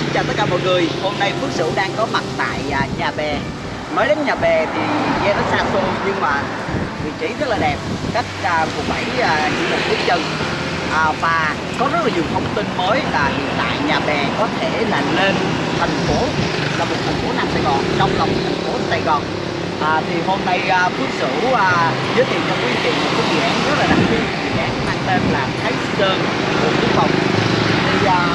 xin chào tất cả mọi người. Hôm nay Phước Sửu đang có mặt tại à, nhà bè. Mới đến nhà bè thì nghe nó xa xôi nhưng mà vị trí rất là đẹp. Cách à, quận 7 à, chỉ một bước chân. À, Và có rất là nhiều thông tin mới là hiện tại nhà bè có thể là lên thành phố Là một thành phố Nam Sài Gòn trong lòng thành phố Sài Gòn. À, Thì hôm nay à, Phước Sửu à, giới thiệu cho quý vị một cái dự án rất là đặc biệt. Dự án mang tên là Thái Sơn Bộ Quốc phòng Thì à,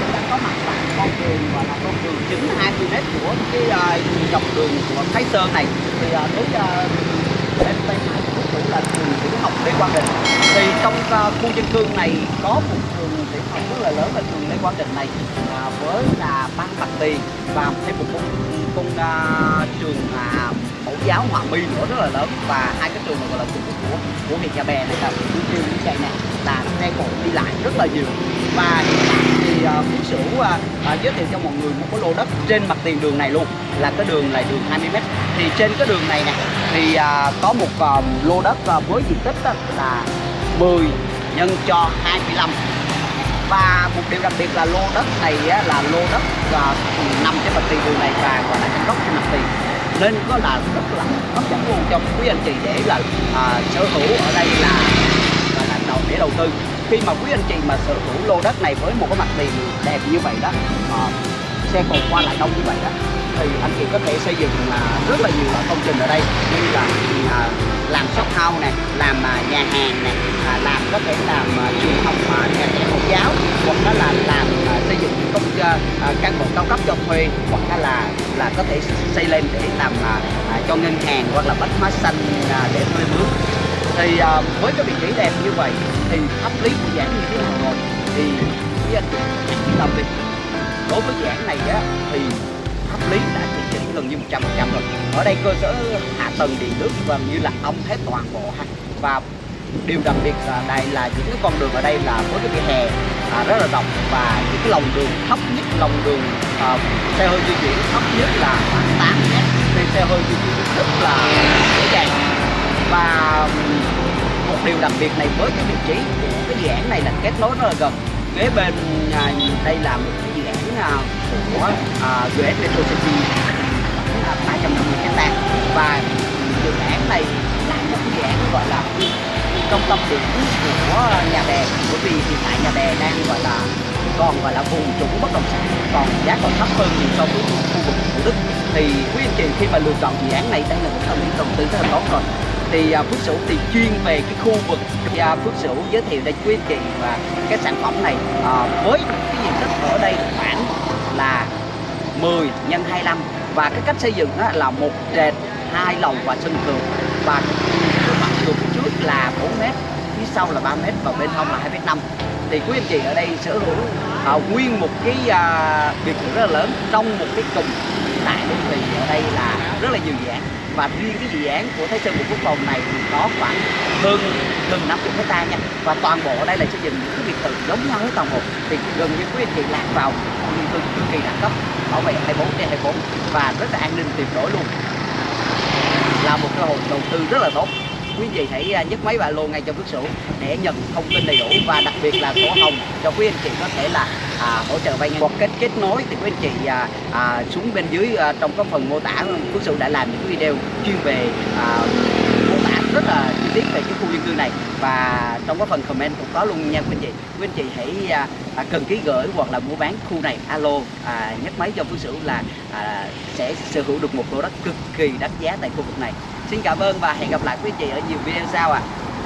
chúng ta có mặt tại con đường và là con đường chính 20 mét của cái uh, dọc đường của Thái Sơn này. Thì uh, đến uh, bên tây phải của cũng là trường tiểu học Lê Quang Định thì trong uh, khu dân cư này có một trường tiểu học rất là lớn là trường Lê Quang Định này uh, với là ban bạc tiền và thêm một con, con uh, trường uh, giáo Hòa mi nữa rất là lớn. Và hai cái trường này gọi là trường của của huyện Nhà Bè này là Phú chiều như vậy nè là xe cộ đi lại rất là nhiều. Và hiện tại thì uh, Phú Sửu uh, uh, giới thiệu cho mọi người một cái lô đất trên mặt tiền đường này luôn là cái đường là đường 20m thì trên cái đường này nè thì uh, có một uh, lô đất uh, với diện tích uh, là 10 nhân cho 25 và một điều đặc biệt là lô đất này á, là lô đất uh, nằm trên mặt tiền đường này và gọi là trong góc trên mặt tiền nên có là rất là hấp dẫn luôn cho quý anh chị để là à, sở hữu ở đây là là, là đầu để đầu tư. Khi mà quý anh chị mà sở hữu lô đất này với một cái mặt tiền đẹp như vậy đó à, xe cộ qua lại đông như vậy đó. Thì anh chị có thể xây dựng à, rất là nhiều công trình ở đây như là à, làm shop house này, làm à, nhà hàng này, làm có thể làm trường học nhà trẻ mẫu giáo hoặc đó là làm xây dựng công à, căn hộ cao cấp cho thuê hoặc là là có thể xây lên để làm cho ngân hàng hoặc là bách hóa xanh để thuê mướn. Thì với cái vị trí đẹp như vậy thì pháp lý của dự án như thế nào rồi? Thì với anh chị yên tâm đối với dự án này á thì pháp lý đã chỉ chỉnh gần như 100% rồi. Ở đây cơ sở hạ tầng điện nước gần như là ông hết toàn bộ ha. Và điều đặc biệt là đây là những cái con đường ở đây là với cái vỉa hè à, rất là rộng. Và những cái lòng đường thấp nhất lòng đường à, xe hơi di chuyển thấp nhất là khoảng 8 mét. Nên xe hơi di chuyển rất là dễ dàng. Và một điều đặc biệt này với cái vị trí của cái dự án này là kết nối rất là gần. Kế bên à, đây là một cái à, dự án của GS Metro City khoảng 350 hectare. Và dự án này là một dự án gọi là trung tâm điểm của nhà bè. Bởi vì hiện tại nhà bè đang gọi là còn gọi là vùng trũng bất động sản còn giá còn thấp hơn nhiều so với khu vực thủ đức. Thì quý anh chị khi mà lựa chọn dự án này đây là một tâm điểm đầu tư rất là tốt rồi. Thì à, Phước Sửu thì chuyên về cái khu vực. Và Phước Sửu giới thiệu đến quý anh chị và cái sản phẩm này à, với cái diện tích ở đây khoảng là 10 x 25 và cái cách xây dựng đó là một trệt hai lầu và sân thượng. Và cái mặt đường phía trước là 4 mét phía sau là 3 mét và bên hông là 2 mét 5 thì quý anh chị ở đây sở hữu à, nguyên một cái à, biệt thự rất là lớn. Trong một cái cụm tại đô thị ở đây là rất là nhiều dự án. Và riêng cái dự án của Thái Sơn Bộ Quốc phòng này thì có khoảng hơn gần 50 hecta nha. Và toàn bộ ở đây là xây dựng những cái biệt thự giống nhau hết toàn bộ. Thì gần như quý anh chị lạc vào khu dân cư cực kỳ đẳng cấp bảo vệ 24 trên 24 và rất là an ninh tuyệt đối luôn. Là một cơ hội đầu tư rất là tốt. Quý anh chị hãy à, nhấc máy và lô ngay cho bước sổ để nhận thông tin đầy đủ và đặc biệt là sổ hồng cho quý anh chị có thể là à, hỗ trợ vay ngân. Hoặc kết kết nối thì quý anh chị à, à, xuống bên dưới à, trong cái phần mô tả Phước sự đã làm những video chuyên về à, mô tả rất là tiết về cái khu dân cư này và trong cái phần comment cũng có luôn nha quý anh chị quý anh chị hãy à, à cần ký gửi hoặc là mua bán khu này alo à, nhắc máy cho phương Sửu là à, sẽ sở hữu được một lô đất cực kỳ đắt giá tại khu vực này Xin cảm ơn và hẹn gặp lại quý anh chị ở nhiều video sau ạ. À.